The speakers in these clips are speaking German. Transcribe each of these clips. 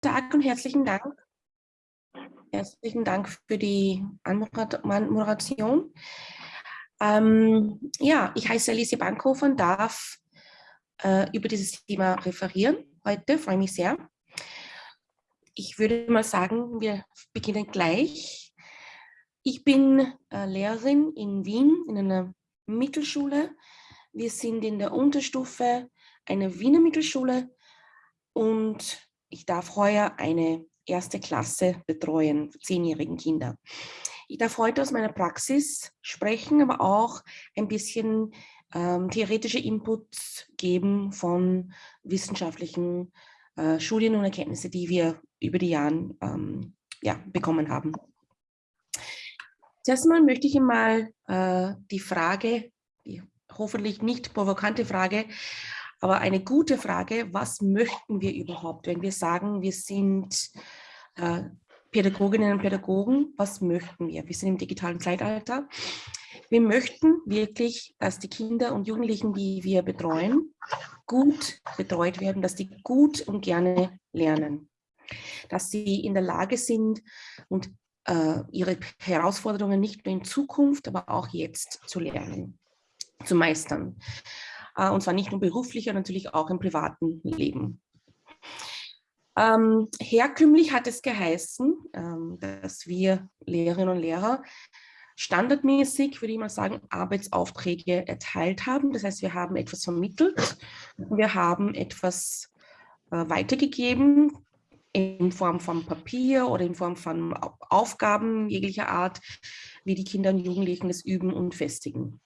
Tag und herzlichen Dank. Herzlichen Dank für die Anmoderation. Ähm, ja, ich heiße Alice Bankhofer und darf äh, über dieses Thema referieren heute, freue mich sehr. Ich würde mal sagen, wir beginnen gleich. Ich bin äh, Lehrerin in Wien in einer Mittelschule. Wir sind in der Unterstufe einer Wiener Mittelschule und ich darf heuer eine erste Klasse betreuen, zehnjährigen Kinder. Ich darf heute aus meiner Praxis sprechen, aber auch ein bisschen ähm, theoretische Inputs geben von wissenschaftlichen äh, Studien und Erkenntnissen, die wir über die Jahre ähm, ja, bekommen haben. Zuerst mal möchte ich Ihnen mal äh, die Frage, die hoffentlich nicht provokante Frage, aber eine gute Frage, was möchten wir überhaupt, wenn wir sagen, wir sind äh, Pädagoginnen und Pädagogen, was möchten wir? Wir sind im digitalen Zeitalter. Wir möchten wirklich, dass die Kinder und Jugendlichen, die wir betreuen, gut betreut werden, dass die gut und gerne lernen, dass sie in der Lage sind und äh, ihre Herausforderungen nicht nur in Zukunft, aber auch jetzt zu lernen, zu meistern. Äh, und zwar nicht nur beruflich, sondern natürlich auch im privaten Leben. Ähm, herkömmlich hat es geheißen, ähm, dass wir Lehrerinnen und Lehrer standardmäßig, würde ich mal sagen, Arbeitsaufträge erteilt haben. Das heißt, wir haben etwas vermittelt, wir haben etwas äh, weitergegeben in Form von Papier oder in Form von Aufgaben jeglicher Art, wie die Kinder und Jugendlichen das üben und festigen.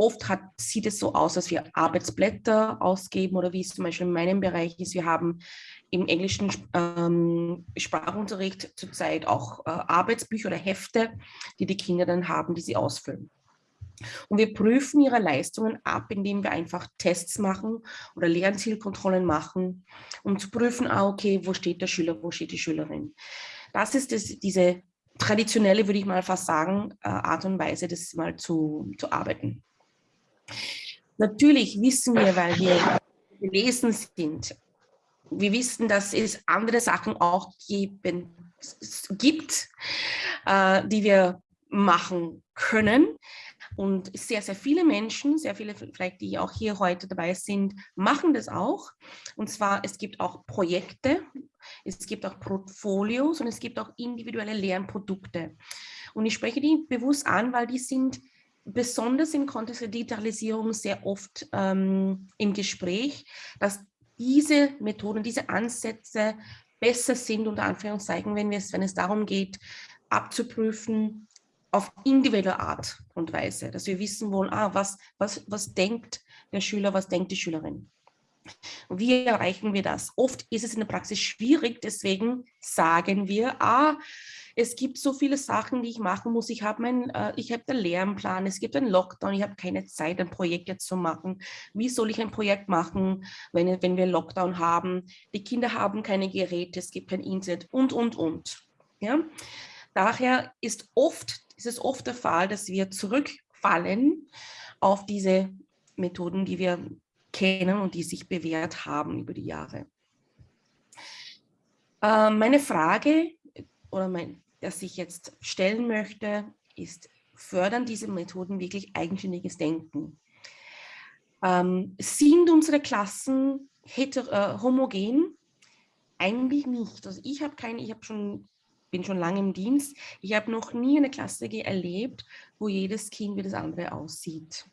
Oft hat, sieht es so aus, dass wir Arbeitsblätter ausgeben oder wie es zum Beispiel in meinem Bereich ist. Wir haben im englischen ähm, Sprachunterricht zurzeit auch äh, Arbeitsbücher oder Hefte, die die Kinder dann haben, die sie ausfüllen. Und wir prüfen ihre Leistungen ab, indem wir einfach Tests machen oder Lernzielkontrollen machen, um zu prüfen, ah, okay, wo steht der Schüler, wo steht die Schülerin. Das ist das, diese traditionelle, würde ich mal fast sagen, äh, Art und Weise, das mal zu, zu arbeiten. Natürlich wissen wir, weil wir gelesen sind, wir wissen, dass es andere Sachen auch geben, gibt, äh, die wir machen können. Und sehr, sehr viele Menschen, sehr viele vielleicht, die auch hier heute dabei sind, machen das auch. Und zwar, es gibt auch Projekte, es gibt auch Portfolios und es gibt auch individuelle Lernprodukte. Und ich spreche die bewusst an, weil die sind besonders im Kontext der Digitalisierung sehr oft ähm, im Gespräch, dass diese Methoden, diese Ansätze besser sind, unter Anführungszeichen, wenn, es, wenn es darum geht, abzuprüfen auf individuelle Art und Weise, dass wir wissen wollen, ah, was, was, was denkt der Schüler, was denkt die Schülerin. Wie erreichen wir das? Oft ist es in der Praxis schwierig, deswegen sagen wir, ah, es gibt so viele Sachen, die ich machen muss. Ich habe äh, ich den Lernplan, es gibt einen Lockdown, ich habe keine Zeit, ein Projekt jetzt zu machen. Wie soll ich ein Projekt machen, wenn, wenn wir Lockdown haben? Die Kinder haben keine Geräte, es gibt kein Internet und, und, und. Ja? Daher ist, oft, ist es oft der Fall, dass wir zurückfallen auf diese Methoden, die wir kennen und die sich bewährt haben über die Jahre. Äh, meine Frage oder mein, das ich jetzt stellen möchte, ist, fördern diese Methoden wirklich eigenständiges Denken? Ähm, sind unsere Klassen heter, äh, homogen? Eigentlich nicht. Also ich habe keine, ich habe schon bin schon lange im Dienst. Ich habe noch nie eine Klasse erlebt, wo jedes Kind wie das andere aussieht.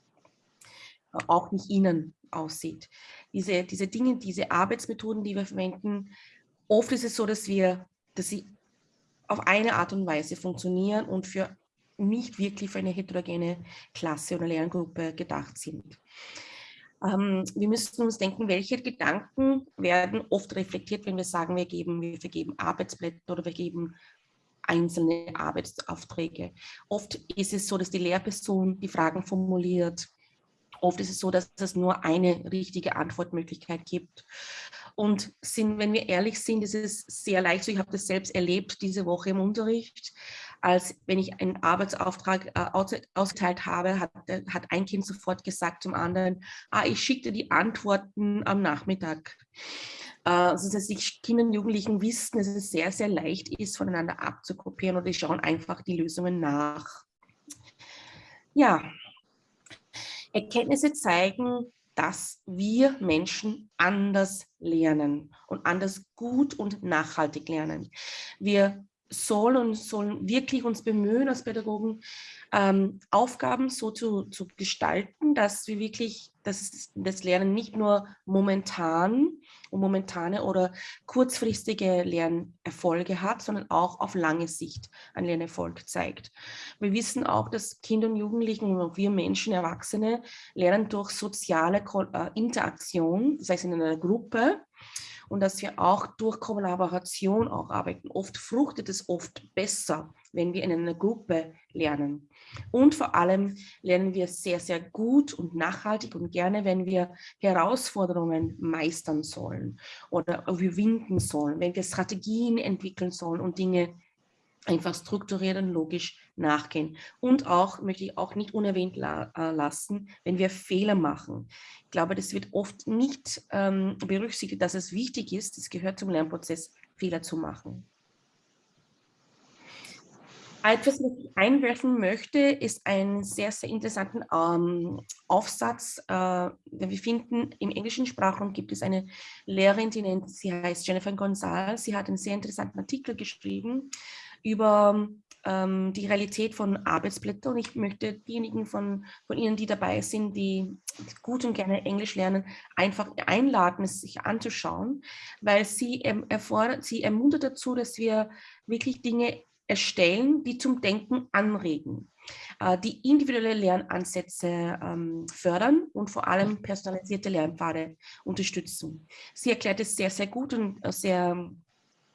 Auch nicht ihnen aussieht. Diese, diese Dinge, diese Arbeitsmethoden, die wir verwenden, oft ist es so, dass wir, dass sie auf eine Art und Weise funktionieren und für nicht wirklich für eine heterogene Klasse oder Lerngruppe gedacht sind. Ähm, wir müssen uns denken, welche Gedanken werden oft reflektiert, wenn wir sagen, wir geben, wir vergeben Arbeitsblätter oder wir geben einzelne Arbeitsaufträge. Oft ist es so, dass die Lehrperson die Fragen formuliert. Oft ist es so, dass es nur eine richtige Antwortmöglichkeit gibt. Und sind, wenn wir ehrlich sind, ist es sehr leicht so, ich habe das selbst erlebt diese Woche im Unterricht, als wenn ich einen Arbeitsauftrag äh, ausgeteilt habe, hat, hat ein Kind sofort gesagt zum anderen, ah, ich schicke dir die Antworten am Nachmittag. also dass die Kinder und Jugendlichen wissen, dass es sehr, sehr leicht ist, voneinander abzukopieren die schauen einfach die Lösungen nach. Ja, Erkenntnisse zeigen, dass wir Menschen anders lernen und anders gut und nachhaltig lernen. Wir sollen und sollen wirklich uns bemühen als Pädagogen, ähm, Aufgaben so zu, zu gestalten, dass wir wirklich dass das Lernen nicht nur momentan und momentane oder kurzfristige Lernerfolge hat, sondern auch auf lange Sicht einen Lernerfolg zeigt. Wir wissen auch, dass Kinder und Jugendliche und auch wir Menschen, Erwachsene, lernen durch soziale äh, Interaktion, das heißt in einer Gruppe, und dass wir auch durch Kollaboration auch arbeiten. Oft fruchtet es oft besser, wenn wir in einer Gruppe lernen. Und vor allem lernen wir sehr, sehr gut und nachhaltig und gerne, wenn wir Herausforderungen meistern sollen oder überwinden sollen, wenn wir Strategien entwickeln sollen und Dinge einfach strukturiert und logisch nachgehen. Und auch, möchte ich auch nicht unerwähnt la äh, lassen, wenn wir Fehler machen. Ich glaube, das wird oft nicht ähm, berücksichtigt, dass es wichtig ist, es gehört zum Lernprozess, Fehler zu machen. Etwas, was ich einwerfen möchte, ist einen sehr, sehr interessanten ähm, Aufsatz. Äh, wir finden, im englischen Sprachraum gibt es eine Lehrerin, die nennt, sie heißt Jennifer Gonzalez. Sie hat einen sehr interessanten Artikel geschrieben über ähm, die Realität von Arbeitsblättern. Und ich möchte diejenigen von, von Ihnen, die dabei sind, die gut und gerne Englisch lernen, einfach einladen, es sich anzuschauen, weil sie, ähm, erfordert, sie ermuntert dazu, dass wir wirklich Dinge erstellen, die zum Denken anregen, äh, die individuelle Lernansätze ähm, fördern und vor allem personalisierte Lernpfade unterstützen. Sie erklärt es sehr, sehr gut und äh, sehr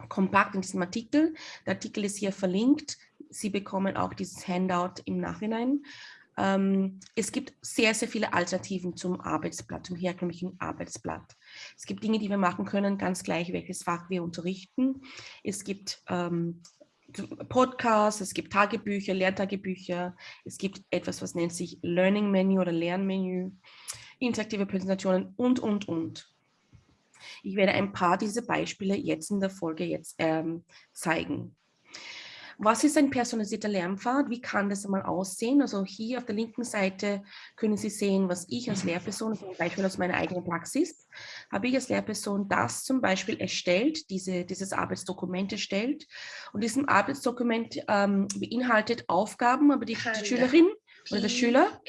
kompakt in diesem Artikel. Der Artikel ist hier verlinkt. Sie bekommen auch dieses Handout im Nachhinein. Ähm, es gibt sehr, sehr viele Alternativen zum Arbeitsblatt, zum herkömmlichen Arbeitsblatt. Es gibt Dinge, die wir machen können, ganz gleich, welches Fach wir unterrichten. Es gibt ähm, Podcasts, es gibt Tagebücher, Lehrtagebücher, es gibt etwas, was nennt sich Learning Menu oder Lernmenü, interaktive Präsentationen und, und, und. Ich werde ein paar dieser Beispiele jetzt in der Folge jetzt ähm, zeigen. Was ist ein personalisierter Lernpfad? Wie kann das einmal aussehen? Also hier auf der linken Seite können Sie sehen, was ich als Lehrperson, zum Beispiel aus meiner eigenen Praxis, habe ich als Lehrperson das zum Beispiel erstellt, diese, dieses Arbeitsdokument erstellt. Und diesem Arbeitsdokument ähm, beinhaltet Aufgaben, aber die, die Schülerin oder der Schüler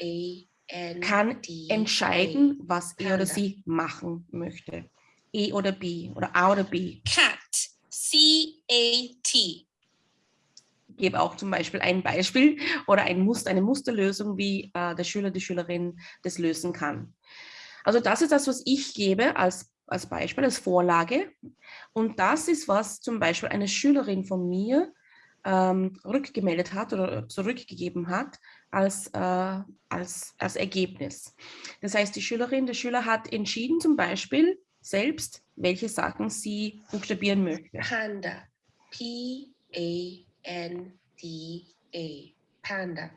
kann entscheiden, was er oder sie machen möchte. E oder B oder A oder B. Cat. C-A-T. Gebe auch zum Beispiel ein Beispiel oder ein Muster, eine Musterlösung, wie äh, der Schüler, die Schülerin das lösen kann. Also das ist das, was ich gebe als, als Beispiel, als Vorlage. Und das ist, was zum Beispiel eine Schülerin von mir ähm, rückgemeldet hat oder zurückgegeben hat als, äh, als, als Ergebnis. Das heißt, die Schülerin, der Schüler hat entschieden zum Beispiel, selbst, welche Sachen sie buchstabieren möchte. Panda. P-A-N-D-A. D A panda.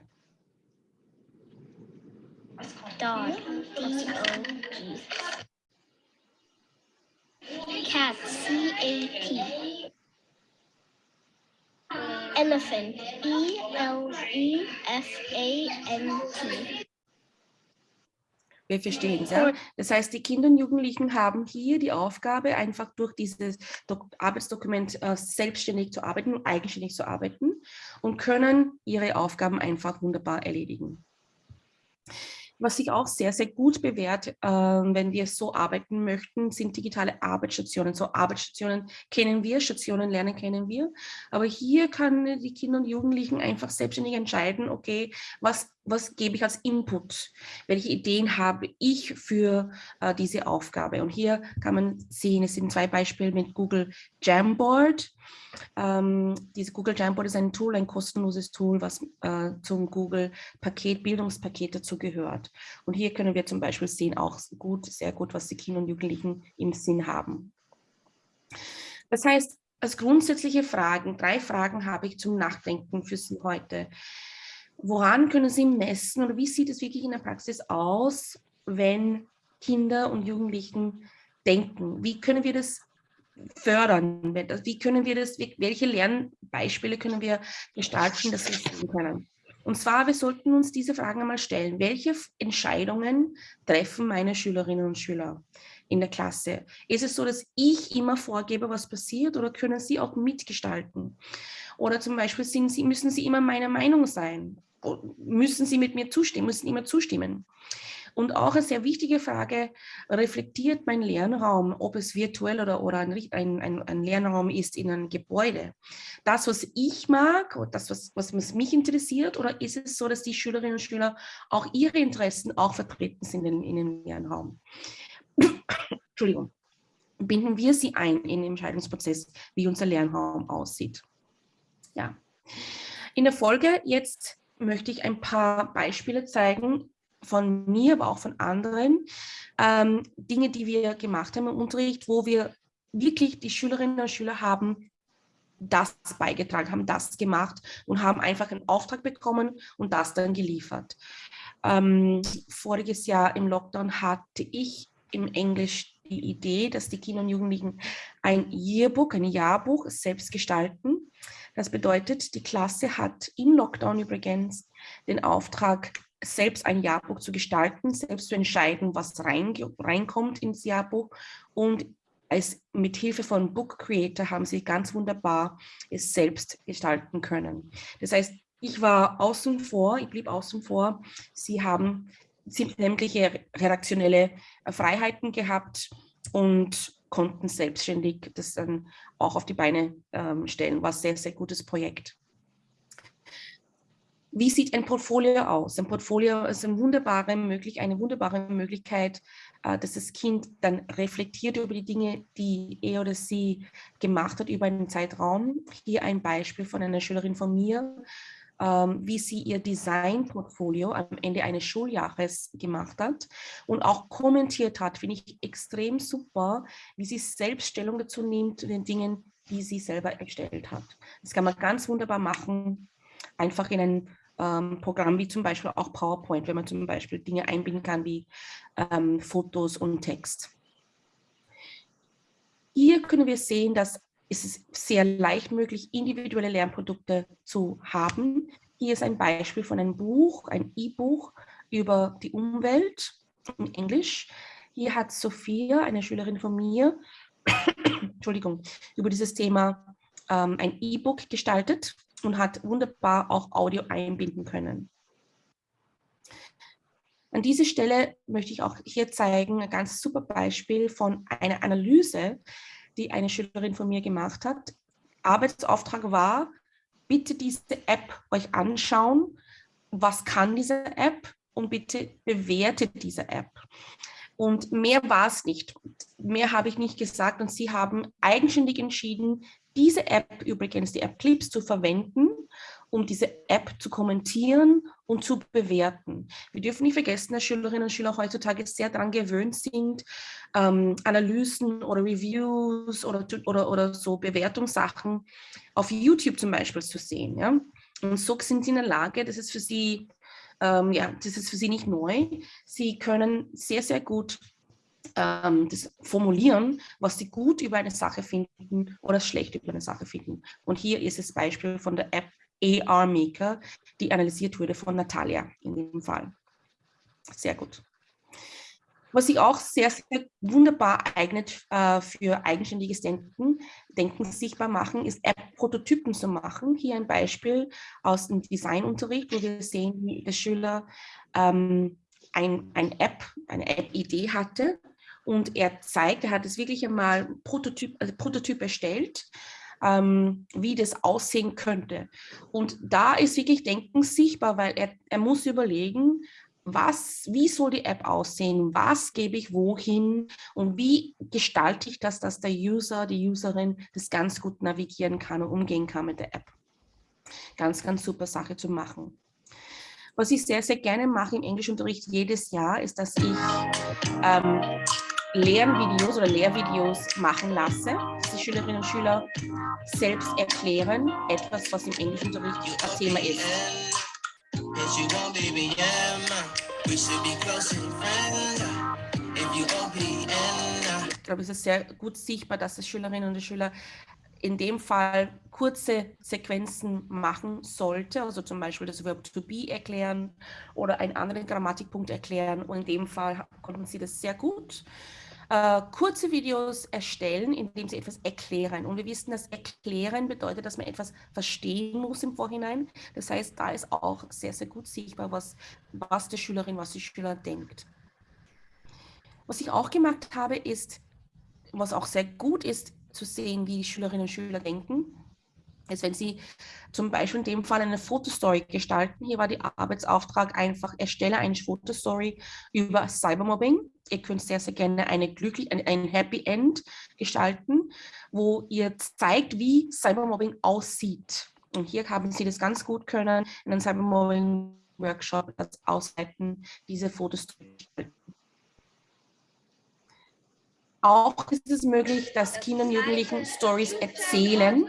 Dog. D O G. Cat. C A T. Elephant. E L E F A N T. Wir verstehen es. Ja? Das heißt, die Kinder und Jugendlichen haben hier die Aufgabe, einfach durch dieses Arbeitsdokument äh, selbstständig zu arbeiten und eigenständig zu arbeiten und können ihre Aufgaben einfach wunderbar erledigen. Was sich auch sehr, sehr gut bewährt, äh, wenn wir so arbeiten möchten, sind digitale Arbeitsstationen. So Arbeitsstationen kennen wir, Stationen lernen kennen wir. Aber hier können die Kinder und Jugendlichen einfach selbstständig entscheiden, okay, was was gebe ich als Input? Welche Ideen habe ich für äh, diese Aufgabe? Und hier kann man sehen, es sind zwei Beispiele mit Google Jamboard. Ähm, diese Google Jamboard ist ein Tool, ein kostenloses Tool, was äh, zum Google Paket, Bildungspaket dazu gehört. Und hier können wir zum Beispiel sehen, auch gut, sehr gut, was die Kinder und Jugendlichen im Sinn haben. Das heißt, als grundsätzliche Fragen, drei Fragen habe ich zum Nachdenken für Sie heute. Woran können Sie messen oder wie sieht es wirklich in der Praxis aus, wenn Kinder und Jugendlichen denken? Wie können wir das fördern? Wie können wir das, welche Lernbeispiele können wir gestalten, dass wir sehen können? Und zwar, wir sollten uns diese Fragen einmal stellen. Welche Entscheidungen treffen meine Schülerinnen und Schüler in der Klasse? Ist es so, dass ich immer vorgebe, was passiert oder können sie auch mitgestalten? Oder zum Beispiel sie, müssen sie immer meiner Meinung sein? Müssen sie mit mir zustimmen, müssen immer zustimmen? Und auch eine sehr wichtige Frage, reflektiert mein Lernraum, ob es virtuell oder, oder ein, ein, ein Lernraum ist in einem Gebäude? Das, was ich mag, oder das, was, was mich interessiert, oder ist es so, dass die Schülerinnen und Schüler auch ihre Interessen auch vertreten sind in, in dem Lernraum? Entschuldigung. Binden wir sie ein in den Entscheidungsprozess, wie unser Lernraum aussieht. Ja. In der Folge jetzt möchte ich ein paar Beispiele zeigen, von mir, aber auch von anderen, ähm, Dinge, die wir gemacht haben im Unterricht, wo wir wirklich die Schülerinnen und Schüler haben das beigetragen, haben das gemacht und haben einfach einen Auftrag bekommen und das dann geliefert. Ähm, voriges Jahr im Lockdown hatte ich im Englisch die Idee, dass die Kinder und Jugendlichen ein Yearbook, ein Jahrbuch selbst gestalten. Das bedeutet, die Klasse hat im Lockdown übrigens den Auftrag, selbst ein Jahrbuch zu gestalten, selbst zu entscheiden, was rein, reinkommt ins Jahrbuch und als, mit Hilfe von Book Creator haben sie ganz wunderbar es selbst gestalten können. Das heißt, ich war außen vor, ich blieb außen vor. Sie haben sämtliche redaktionelle Freiheiten gehabt und konnten selbstständig das dann auch auf die Beine ähm, stellen. War ein sehr, sehr gutes Projekt. Wie sieht ein Portfolio aus? Ein Portfolio ist eine wunderbare, möglich, eine wunderbare Möglichkeit, äh, dass das Kind dann reflektiert über die Dinge, die er oder sie gemacht hat über einen Zeitraum. Hier ein Beispiel von einer Schülerin von mir, wie sie ihr Designportfolio am Ende eines Schuljahres gemacht hat und auch kommentiert hat, finde ich extrem super, wie sie selbst Stellung dazu nimmt zu den Dingen, die sie selber erstellt hat. Das kann man ganz wunderbar machen, einfach in ein ähm, Programm wie zum Beispiel auch PowerPoint, wenn man zum Beispiel Dinge einbinden kann wie ähm, Fotos und Text. Hier können wir sehen, dass es ist sehr leicht möglich, individuelle Lernprodukte zu haben. Hier ist ein Beispiel von einem Buch, ein E-Buch über die Umwelt in Englisch. Hier hat Sophia, eine Schülerin von mir, Entschuldigung, über dieses Thema ähm, ein E-Book gestaltet und hat wunderbar auch Audio einbinden können. An dieser Stelle möchte ich auch hier zeigen, ein ganz super Beispiel von einer Analyse, die eine Schülerin von mir gemacht hat. Arbeitsauftrag war, bitte diese App euch anschauen. Was kann diese App? Und bitte bewertet diese App. Und mehr war es nicht. Mehr habe ich nicht gesagt. Und sie haben eigenständig entschieden, diese App übrigens, die App Clips, zu verwenden, um diese App zu kommentieren und zu bewerten. Wir dürfen nicht vergessen, dass Schülerinnen und Schüler heutzutage sehr daran gewöhnt sind, ähm, Analysen oder Reviews oder, oder, oder so Bewertungssachen auf YouTube zum Beispiel zu sehen. Ja? Und so sind sie in der Lage, das ist für sie, ähm, ja, das ist für sie nicht neu. Sie können sehr, sehr gut ähm, das formulieren, was sie gut über eine Sache finden oder schlecht über eine Sache finden. Und hier ist das Beispiel von der App AR Maker, die analysiert wurde von Natalia in dem Fall. Sehr gut. Was sich auch sehr, sehr wunderbar eignet äh, für eigenständiges Denken, Denken sichtbar machen, ist App-Prototypen zu machen. Hier ein Beispiel aus dem Designunterricht, wo wir sehen, wie der Schüler ähm, ein, ein App, eine App-Idee hatte und er zeigt, er hat es wirklich einmal Prototyp, also Prototyp erstellt, ähm, wie das aussehen könnte. Und da ist wirklich Denken sichtbar, weil er, er muss überlegen, was, wie soll die App aussehen, was gebe ich wohin und wie gestalte ich das, dass der User, die Userin das ganz gut navigieren kann und umgehen kann mit der App. Ganz, ganz super Sache zu machen. Was ich sehr, sehr gerne mache im Englischunterricht jedes Jahr, ist, dass ich ähm, Lernvideos oder Lehrvideos machen lasse, dass die Schülerinnen und Schüler selbst erklären, etwas, was im Englischunterricht ein Thema ist. glaube, es ist sehr gut sichtbar, dass die Schülerinnen und Schüler in dem Fall kurze Sequenzen machen sollte, also zum Beispiel das Verb to be erklären oder einen anderen Grammatikpunkt erklären. Und in dem Fall konnten sie das sehr gut. Äh, kurze Videos erstellen, indem sie etwas erklären. Und wir wissen, dass erklären bedeutet, dass man etwas verstehen muss im Vorhinein. Das heißt, da ist auch sehr, sehr gut sichtbar, was, was die Schülerin, was die Schüler denkt. Was ich auch gemacht habe, ist, was auch sehr gut ist, zu sehen, wie die Schülerinnen und Schüler denken, ist, wenn Sie zum Beispiel in dem Fall eine Fotostory gestalten. Hier war der Arbeitsauftrag einfach, erstelle eine Fotostory über Cybermobbing. Ihr könnt sehr, sehr gerne eine glücklich, ein, ein Happy End gestalten, wo ihr zeigt, wie Cybermobbing aussieht. Und hier haben Sie das ganz gut können, in einem Cybermobbing-Workshop das Ausleiten diese Fotos gestalten. Auch ist es möglich, dass Kinder und Jugendlichen Stories erzählen.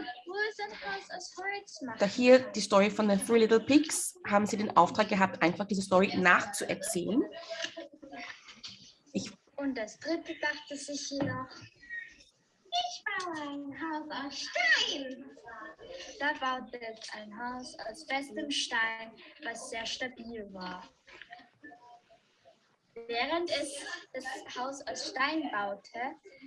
Da hier die Story von den Three Little Pigs haben sie den Auftrag gehabt, einfach diese Story nachzuerzählen. Ich und das dritte dachte sich noch, ich baue ein Haus aus Stein. Da baute es ein Haus aus festem Stein, was sehr stabil war. Während es das Haus aus Stein baute,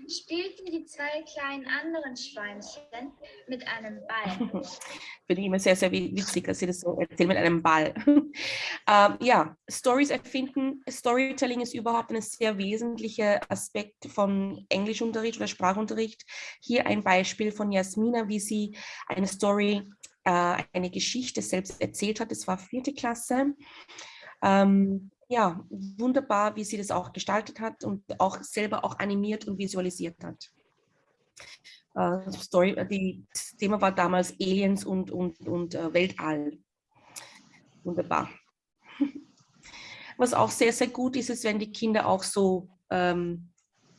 spielten die zwei kleinen anderen Schweinchen mit einem Ball. Finde ich immer sehr, sehr witzig, dass Sie das so erzählen mit einem Ball. ähm, ja, Stories erfinden. Storytelling ist überhaupt ein sehr wesentlicher Aspekt von Englischunterricht oder Sprachunterricht. Hier ein Beispiel von Jasmina, wie sie eine Story, äh, eine Geschichte selbst erzählt hat. Das war vierte Klasse. Ähm, ja, wunderbar, wie sie das auch gestaltet hat und auch selber auch animiert und visualisiert hat. Uh, Story, äh, die, das Thema war damals Aliens und, und, und uh, Weltall. Wunderbar. Was auch sehr, sehr gut ist, ist, wenn die Kinder auch so ähm,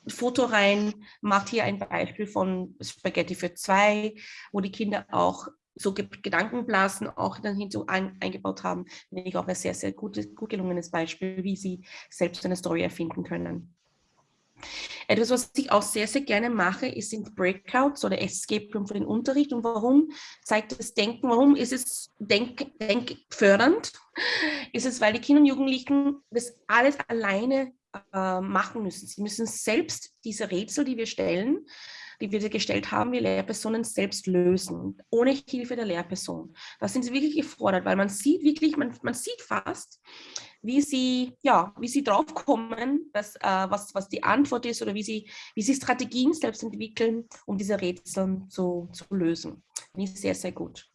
Foto rein, macht hier ein Beispiel von Spaghetti für zwei, wo die Kinder auch so Gedankenblasen auch dann hinzu ein, eingebaut haben, finde ich auch ein sehr, sehr gutes, gut gelungenes Beispiel, wie sie selbst eine Story erfinden können. Etwas, was ich auch sehr, sehr gerne mache, ist sind Breakouts oder Escape Room für den Unterricht. Und warum zeigt das Denken? Warum ist es denk, denkfördernd? Ist es, weil die Kinder und Jugendlichen das alles alleine äh, machen müssen. Sie müssen selbst diese Rätsel, die wir stellen, die wir gestellt haben, wir Lehrpersonen selbst lösen, ohne Hilfe der Lehrperson. Da sind sie wirklich gefordert, weil man sieht wirklich, man, man sieht fast, wie sie, ja, wie sie draufkommen, dass, äh, was, was die Antwort ist oder wie sie, wie sie Strategien selbst entwickeln, um diese Rätsel zu, zu lösen. Finde ich sehr, sehr gut.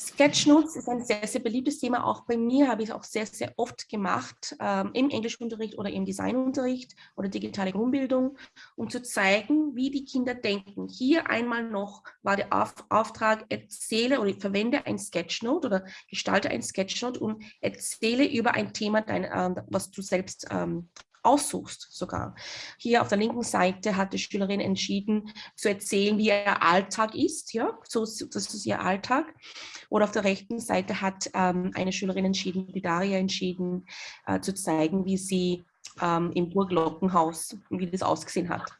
Sketchnotes ist ein sehr, sehr beliebtes Thema. Auch bei mir habe ich es auch sehr, sehr oft gemacht, ähm, im Englischunterricht oder im Designunterricht oder digitale Grundbildung, um zu zeigen, wie die Kinder denken. Hier einmal noch war der Auf Auftrag, erzähle oder verwende ein Sketchnote oder gestalte ein Sketchnote und erzähle über ein Thema, dein, äh, was du selbst ähm, aussuchst sogar. Hier auf der linken Seite hat die Schülerin entschieden zu erzählen, wie ihr Alltag ist, ja, so das ist ihr Alltag. Oder auf der rechten Seite hat ähm, eine Schülerin entschieden, die Daria entschieden, äh, zu zeigen, wie sie ähm, im Burglockenhaus, wie das ausgesehen hat.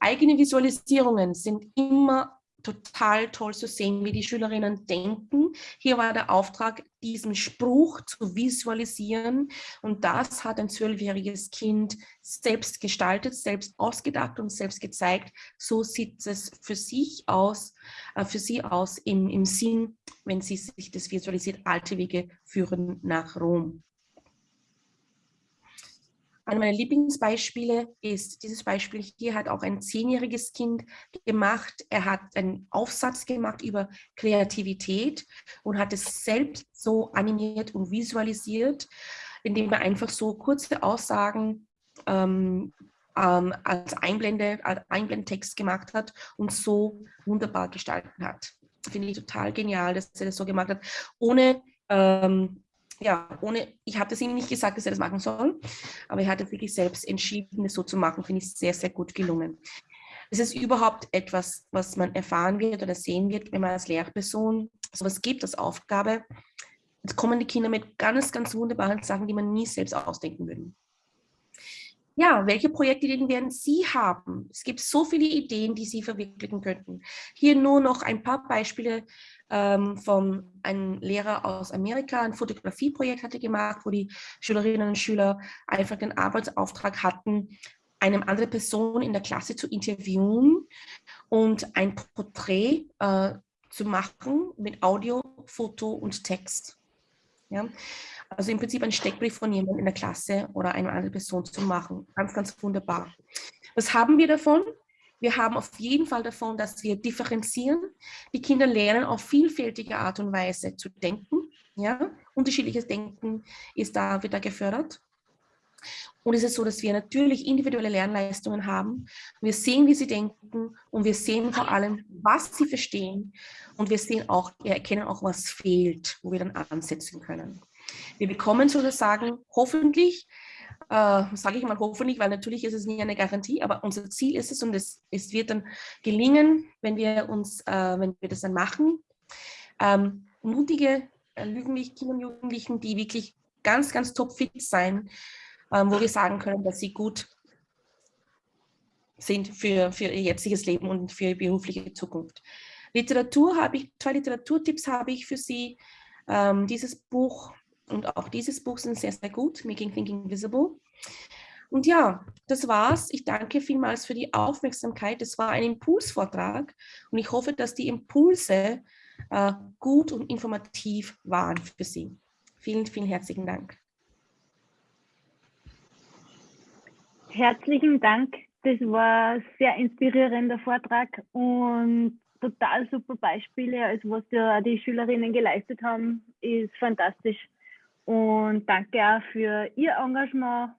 Eigene Visualisierungen sind immer total toll zu sehen, wie die Schülerinnen denken. Hier war der Auftrag, diesen Spruch zu visualisieren. Und das hat ein zwölfjähriges Kind selbst gestaltet, selbst ausgedacht und selbst gezeigt. So sieht es für sich aus, äh, für sie aus im, im Sinn, wenn sie sich das visualisiert, alte Wege führen nach Rom. Einer meiner Lieblingsbeispiele ist dieses Beispiel hier hat auch ein zehnjähriges Kind gemacht. Er hat einen Aufsatz gemacht über Kreativität und hat es selbst so animiert und visualisiert, indem er einfach so kurze Aussagen ähm, ähm, als Einblende, als Einblendtext gemacht hat und so wunderbar gestalten hat. Finde ich total genial, dass er das so gemacht hat, ohne ähm, ja, ohne, ich habe das ihm nicht gesagt, dass er das machen soll, aber er hat es wirklich selbst entschieden, das so zu machen, finde ich sehr, sehr gut gelungen. Es ist überhaupt etwas, was man erfahren wird oder sehen wird, wenn man als Lehrperson sowas gibt als Aufgabe. Jetzt kommen die Kinder mit ganz, ganz wunderbaren Sachen, die man nie selbst ausdenken würde. Ja, welche Projektideen werden Sie haben? Es gibt so viele Ideen, die Sie verwirklichen könnten. Hier nur noch ein paar Beispiele ähm, von einem Lehrer aus Amerika. Ein Fotografieprojekt hatte gemacht, wo die Schülerinnen und Schüler einfach den Arbeitsauftrag hatten, eine andere Person in der Klasse zu interviewen und ein Porträt äh, zu machen mit Audio, Foto und Text. Ja? Also im Prinzip ein Steckbrief von jemandem in der Klasse oder einer anderen Person zu machen. Ganz, ganz wunderbar. Was haben wir davon? Wir haben auf jeden Fall davon, dass wir differenzieren. Die Kinder lernen auf vielfältige Art und Weise zu denken. Ja? Unterschiedliches Denken ist da, wird da gefördert. Und es ist so, dass wir natürlich individuelle Lernleistungen haben. Wir sehen, wie sie denken und wir sehen vor allem, was sie verstehen. Und wir sehen auch, wir erkennen auch, was fehlt, wo wir dann ansetzen können. Wir bekommen sozusagen hoffentlich, äh, sage ich mal hoffentlich, weil natürlich ist es nie eine Garantie, aber unser Ziel ist es und es, es wird dann gelingen, wenn wir uns, äh, wenn wir das dann machen, ähm, mutige äh, Kinder und Jugendlichen, die wirklich ganz, ganz topfit sein, ähm, wo wir sagen können, dass sie gut sind für, für ihr jetziges Leben und für ihre berufliche Zukunft. Literatur habe ich, zwei Literaturtipps habe ich für Sie. Ähm, dieses Buch und auch dieses Buch sind sehr, sehr gut, Making Thinking Visible. Und ja, das war's. Ich danke vielmals für die Aufmerksamkeit. Es war ein Impulsvortrag und ich hoffe, dass die Impulse äh, gut und informativ waren für Sie. Vielen, vielen herzlichen Dank. Herzlichen Dank. Das war ein sehr inspirierender Vortrag und total super Beispiele. Also was ja die Schülerinnen geleistet haben, ist fantastisch. Und danke auch für Ihr Engagement.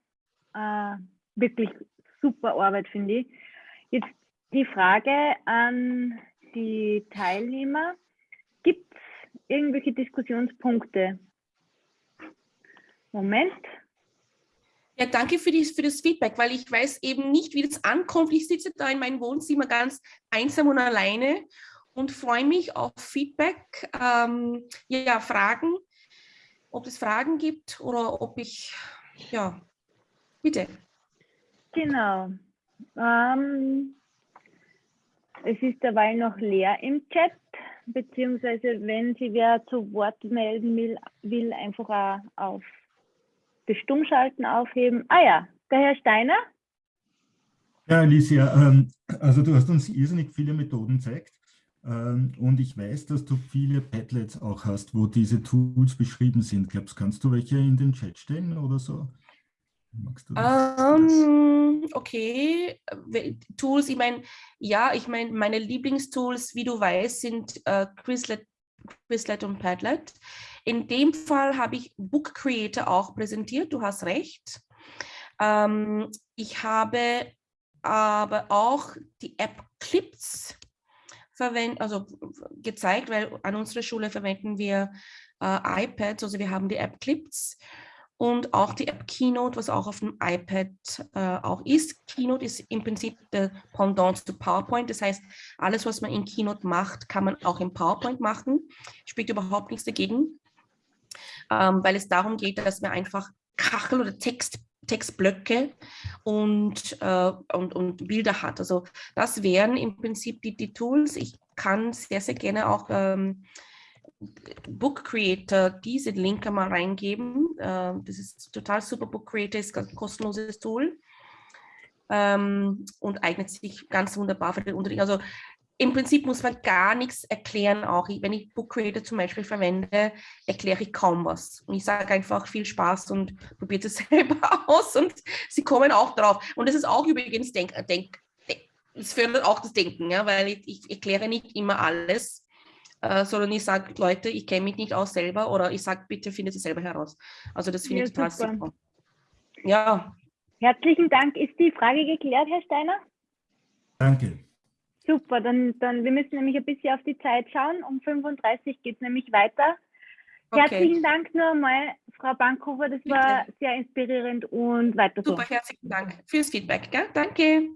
Äh, wirklich super Arbeit, finde ich. Jetzt die Frage an die Teilnehmer. Gibt es irgendwelche Diskussionspunkte? Moment. Ja, danke für, die, für das Feedback, weil ich weiß eben nicht, wie das ankommt. Ich sitze da in meinem Wohnzimmer ganz einsam und alleine und freue mich auf Feedback, ähm, ja, Fragen, ob es Fragen gibt oder ob ich, ja, bitte. Genau. Ähm, es ist dabei noch leer im Chat, beziehungsweise wenn Sie wer zu Wort melden will, will einfach auch auf das Stummschalten aufheben. Ah ja, der Herr Steiner. Ja, Alicia, ähm, also du hast uns irrsinnig viele Methoden gezeigt und ich weiß, dass du viele Padlets auch hast, wo diese Tools beschrieben sind. Glaubst kannst du welche in den Chat stellen oder so? Um, ähm, okay, Tools, ich meine, ja, ich meine, meine Lieblingstools, wie du weißt, sind äh, Quizlet, Quizlet und Padlet. In dem Fall habe ich Book Creator auch präsentiert, du hast recht. Ähm, ich habe aber auch die App Clips verwendet, also gezeigt, weil an unserer Schule verwenden wir äh, iPads, also wir haben die App Clips und auch die App Keynote, was auch auf dem iPad äh, auch ist. Keynote ist im Prinzip der Pendant zu PowerPoint. Das heißt, alles, was man in Keynote macht, kann man auch in PowerPoint machen. Spricht überhaupt nichts dagegen ähm, weil es darum geht, dass man einfach Kachel oder Text, Textblöcke und, äh, und, und Bilder hat. Also das wären im Prinzip die, die Tools. Ich kann sehr, sehr gerne auch ähm, Book Creator diese Linke mal reingeben. Äh, das ist total super. Book Creator ist ein kostenloses Tool ähm, und eignet sich ganz wunderbar für den Unterricht. Also im Prinzip muss man gar nichts erklären. Auch wenn ich Book Creator zum Beispiel verwende, erkläre ich kaum was. Und ich sage einfach viel Spaß und probiert es selber aus und sie kommen auch drauf. Und das ist auch übrigens Denk, Denk, es fördert auch das Denken, ja, weil ich, ich erkläre nicht immer alles, äh, sondern ich sage, Leute, ich kenne mich nicht aus selber oder ich sage, bitte findet sie selber heraus. Also das finde ja, ich total super. super. Ja. Herzlichen Dank. Ist die Frage geklärt, Herr Steiner? Danke. Super, dann, dann wir müssen nämlich ein bisschen auf die Zeit schauen. Um 35 geht es nämlich weiter. Okay. Herzlichen Dank nur einmal, Frau Bankhofer, das Bitte. war sehr inspirierend und weiter so. Super, herzlichen Dank fürs Feedback. Gell? Danke.